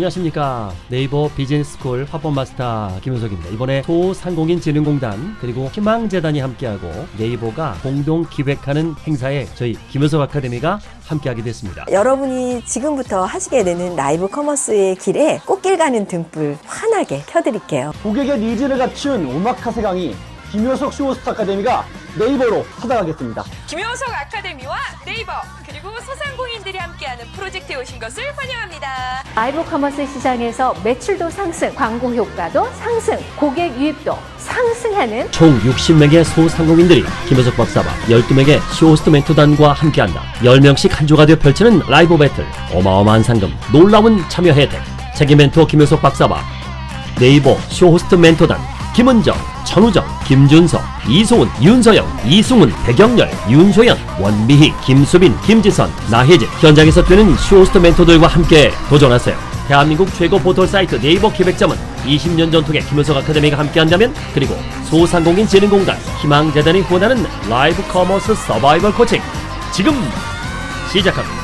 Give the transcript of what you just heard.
안녕하십니까 네이버 비즈니스스쿨 화법 마스터 김효석입니다. 이번에 소상공인 진흥공단 그리고 희망재단이 함께하고 네이버가 공동 기획하는 행사에 저희 김효석 아카데미가 함께하게 됐습니다. 여러분이 지금부터 하시게 되는 라이브 커머스의 길에 꽃길 가는 등불 환하게 켜드릴게요. 고객의 needs를 맞춘 오마카세 강의 김효석 쇼호스트 아카데미가 네이버로 찾아가겠습니다. 김효석 아카데미와 네이버 소상공인들이 함께하는 프로젝트에 오신 것을 환영합니다. 라이브 커머스 시장에서 매출도 상승, 광고 효과도 상승, 고객 유입도 상승하는 총 60명의 소상공인들이 김효석 박사와 12명의 쇼호스트 멘토단과 함께한다. 10명씩 한 조가 되어 펼치는 라이브 배틀, 어마어마한 상금, 놀라운 참여 혜택, 책임 멘토 김효석 박사와 네이버 쇼호스트 멘토단 김은정, 천우정, 김준서, 이소은, 윤서영, 이승훈, 백영렬, 윤소연, 원미희, 김수빈, 김지선, 나혜진 현장에서 뛰는 쇼호스트 멘토들과 함께 도전하세요. 대한민국 최고 포털 사이트 네이버 기획전 20년 전통의 김효석 아카데미가 함께한다면 그리고 소상공인 진흥공단 희망재단이 후원하는 라이브 커머스 서바이벌 코칭 지금 시작합니다.